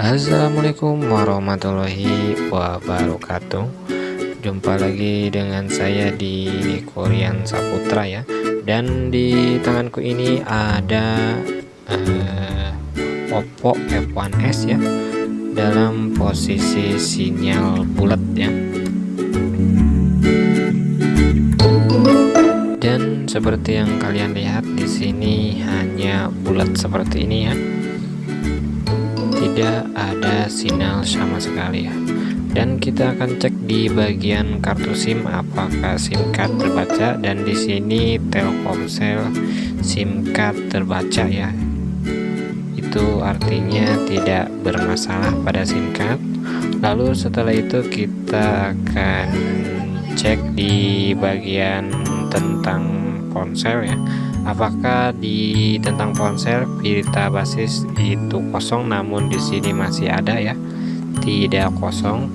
Assalamualaikum warahmatullahi wabarakatuh. Jumpa lagi dengan saya di Korean Saputra ya. Dan di tanganku ini ada uh, Oppo F1s ya Dalam posisi sinyal bulat ya. Dan seperti yang kalian lihat di sini hanya bulat seperti ini ya tidak ada sinyal sama sekali ya. Dan kita akan cek di bagian kartu SIM apakah SIM card terbaca dan di sini Telkomsel SIM card terbaca ya. Itu artinya tidak bermasalah pada SIM card. Lalu setelah itu kita akan cek di bagian tentang ponsel ya apakah di tentang ponsel pita basis itu kosong namun di sini masih ada ya? Tidak kosong.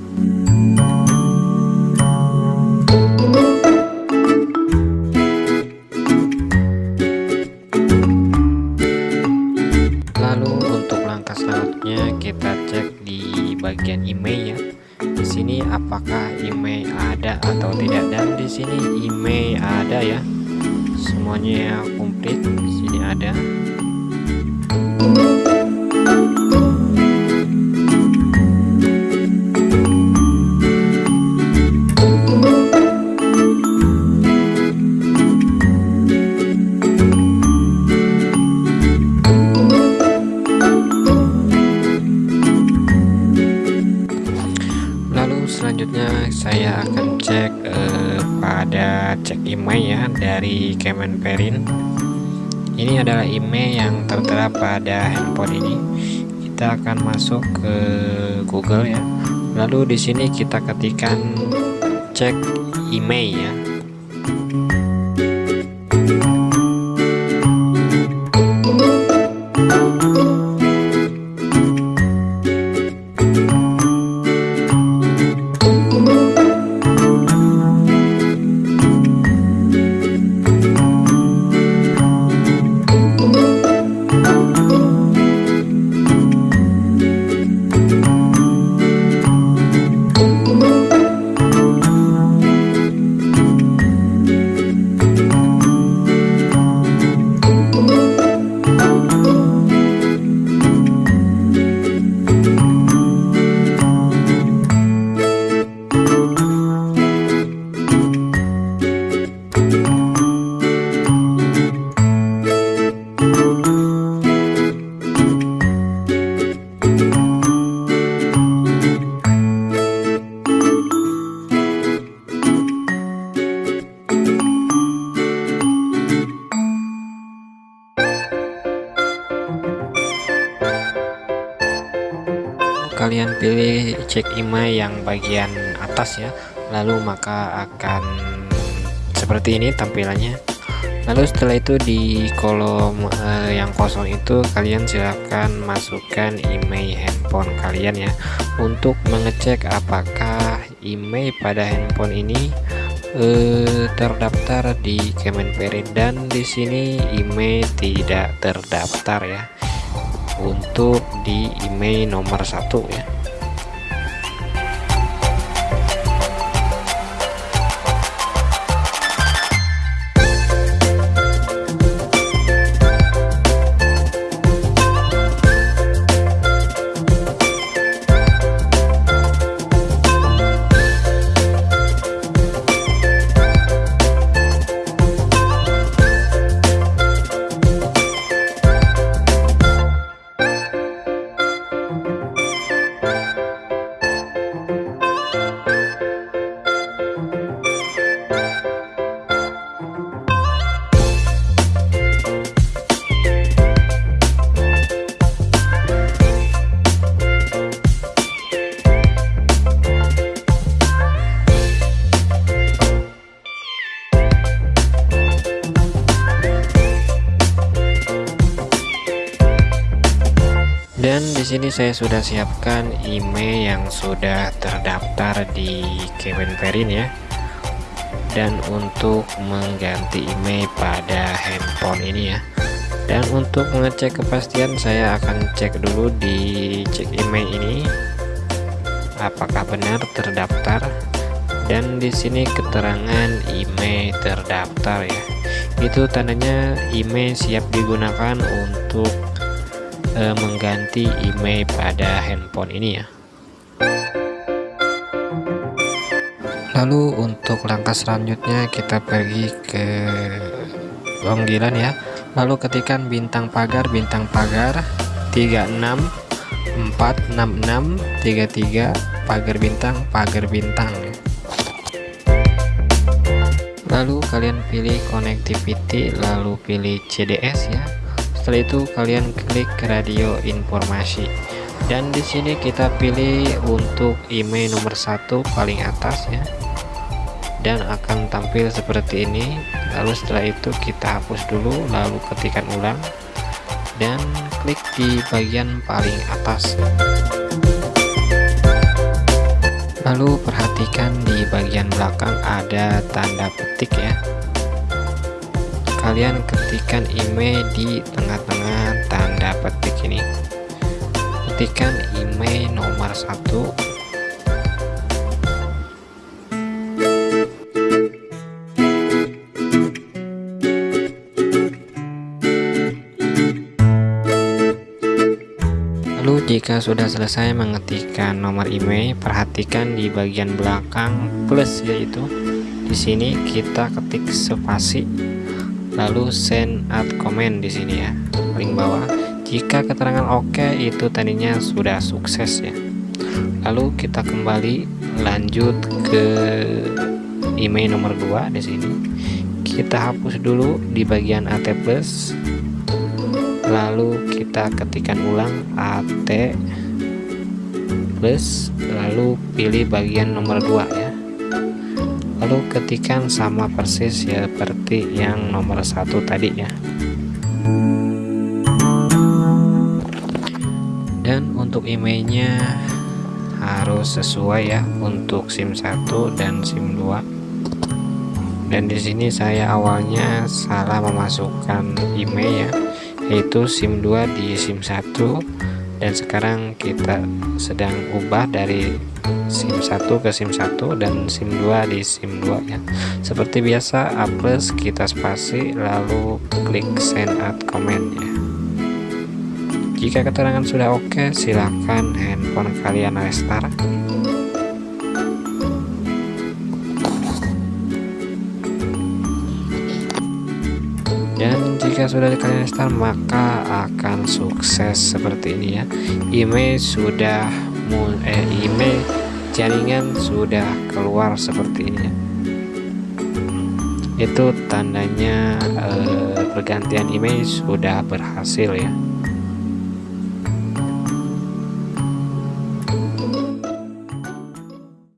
Lalu untuk langkah selanjutnya kita cek di bagian email ya. Di sini apakah email ada atau tidak? Dan di sini email ada ya semuanya komplit saya akan cek eh, pada cek email ya dari Kemenperin. Ini adalah email yang tertera pada handphone ini. Kita akan masuk ke Google ya. Lalu di sini kita ketikkan cek email ya kalian pilih cek email yang bagian atas ya. Lalu maka akan seperti ini tampilannya. Lalu setelah itu di kolom eh, yang kosong itu kalian silahkan masukkan email handphone kalian ya. Untuk mengecek apakah email pada handphone ini eh, terdaftar di Kemenperin. Dan di sini email tidak terdaftar ya untuk di email nomor satu ya sini saya sudah siapkan email yang sudah terdaftar di Kemenperin ya. Dan untuk mengganti email pada handphone ini ya. Dan untuk mengecek kepastian saya akan cek dulu di cek email ini. Apakah benar terdaftar? Dan di sini keterangan email terdaftar ya. Itu tandanya email siap digunakan untuk e, mengganti email pada handphone ini ya. Lalu untuk langkah selanjutnya kita pergi ke panggilan ya. Lalu ketikan bintang pagar bintang pagar 36 466 33 pagar bintang pagar bintang. Lalu kalian pilih connectivity lalu pilih CDS ya setelah itu kalian klik radio informasi. Dan di sini kita pilih untuk email nomor satu paling atas ya. Dan akan tampil seperti ini. Lalu setelah itu kita hapus dulu lalu ketikkan ulang. Dan klik di bagian paling atas. Lalu perhatikan di bagian belakang ada tanda petik ya kalian ketikkan email di tengah-tengah tanda petik ini. Ketikkan email nomor satu. Lalu jika sudah selesai mengetikkan nomor email, perhatikan di bagian belakang plus yaitu di sini kita ketik spasi lalu send add comment di sini ya paling bawah. Jika keterangan oke OK, itu tadinya sudah sukses ya. Lalu kita kembali lanjut ke email nomor 2 di sini. Kita hapus dulu di bagian AT plus lalu kita ketikkan ulang AT plus lalu pilih bagian nomor 2 ya lalu ketikkan sama persis ya seperti yang nomor satu tadi ya. Dan untuk emailnya harus sesuai ya untuk SIM 1 dan SIM 2 dan di sini saya awalnya salah memasukkan email ya yaitu SIM 2 di SIM 1 dan sekarang kita sedang ubah dari SIM 1 ke SIM 1 dan SIM 2 di SIM 2 ya. Seperti biasa A plus kita spasi lalu klik send add comment ya. Jika keterangan sudah oke silahkan handphone kalian restart jika sudah kalian install maka akan sukses seperti ini ya. Email sudah eh, email jaringan sudah keluar seperti ini ya. Itu tandanya eh, pergantian email sudah berhasil ya